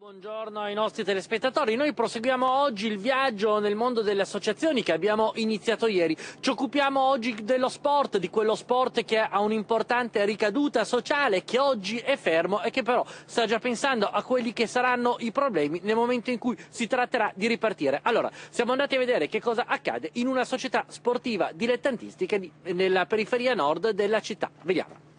Buongiorno ai nostri telespettatori, noi proseguiamo oggi il viaggio nel mondo delle associazioni che abbiamo iniziato ieri. Ci occupiamo oggi dello sport, di quello sport che ha un'importante ricaduta sociale, che oggi è fermo e che però sta già pensando a quelli che saranno i problemi nel momento in cui si tratterà di ripartire. Allora, siamo andati a vedere che cosa accade in una società sportiva dilettantistica nella periferia nord della città. Vediamo.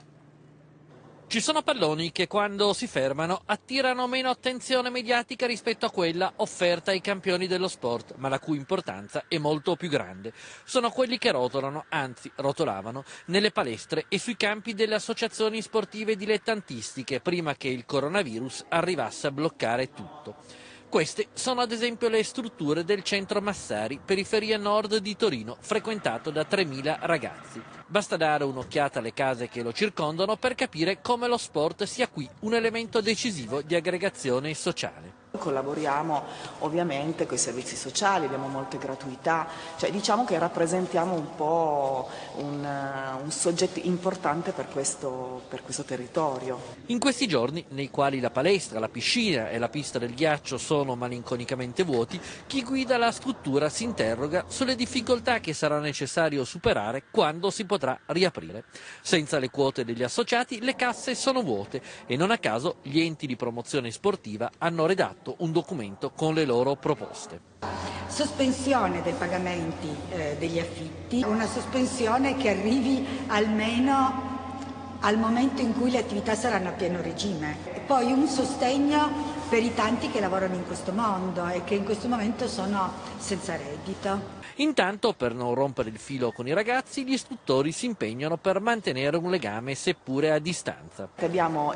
Ci sono palloni che quando si fermano attirano meno attenzione mediatica rispetto a quella offerta ai campioni dello sport, ma la cui importanza è molto più grande. Sono quelli che rotolano, anzi rotolavano, nelle palestre e sui campi delle associazioni sportive dilettantistiche prima che il coronavirus arrivasse a bloccare tutto. Queste sono ad esempio le strutture del centro Massari, periferia nord di Torino, frequentato da 3.000 ragazzi. Basta dare un'occhiata alle case che lo circondano per capire come lo sport sia qui un elemento decisivo di aggregazione sociale. Collaboriamo ovviamente con i servizi sociali, abbiamo molte gratuità, cioè diciamo che rappresentiamo un po' un, un soggetto importante per questo, per questo territorio. In questi giorni, nei quali la palestra, la piscina e la pista del ghiaccio sono malinconicamente vuoti, chi guida la struttura si interroga sulle difficoltà che sarà necessario superare quando si potrà riaprire. Senza le quote degli associati le casse sono vuote e non a caso gli enti di promozione sportiva hanno redatto presentato un documento con le loro proposte. Sospensione dei pagamenti eh, degli affitti, una sospensione che arrivi almeno al momento in cui le attività saranno a pieno regime. E poi un sostegno per i tanti che lavorano in questo mondo e che in questo momento sono senza reddito. Intanto, per non rompere il filo con i ragazzi, gli istruttori si impegnano per mantenere un legame seppure a distanza. Abbiamo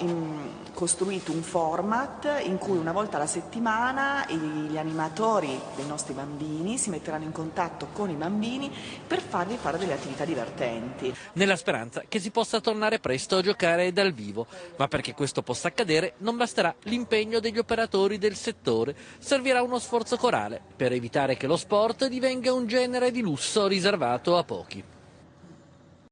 costruito un format in cui una volta alla settimana gli animatori dei nostri bambini si metteranno in contatto con i bambini per fargli fare delle attività divertenti. Nella speranza che si possa tornare presto a giocare dal vivo, ma perché questo possa accadere non basterà l'impegno degli operatori del settore, servirà uno sforzo corale per evitare che lo sport divenga un genere di lusso riservato a pochi.